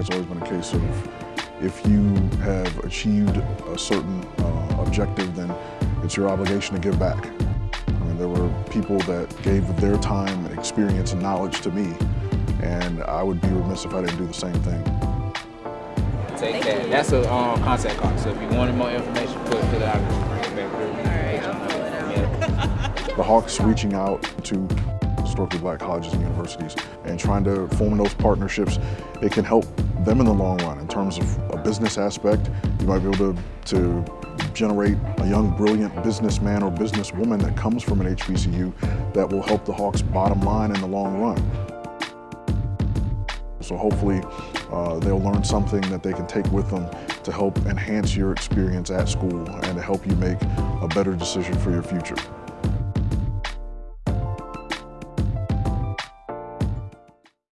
it's always been a case of if you have achieved a certain uh, objective, then it's your obligation to give back. I mean, there were people that gave their time, experience, and knowledge to me, and I would be remiss if I didn't do the same thing. Take that. That's a um, contact card. So if you wanted more information, put, put it out and bring it back. All right, The Hawks reaching out to historically black colleges and universities and trying to form those partnerships, it can help them in the long run in terms of a business aspect. You might be able to, to generate a young, brilliant businessman or businesswoman that comes from an HBCU that will help the Hawks bottom line in the long run. So hopefully uh, they'll learn something that they can take with them to help enhance your experience at school and to help you make a better decision for your future.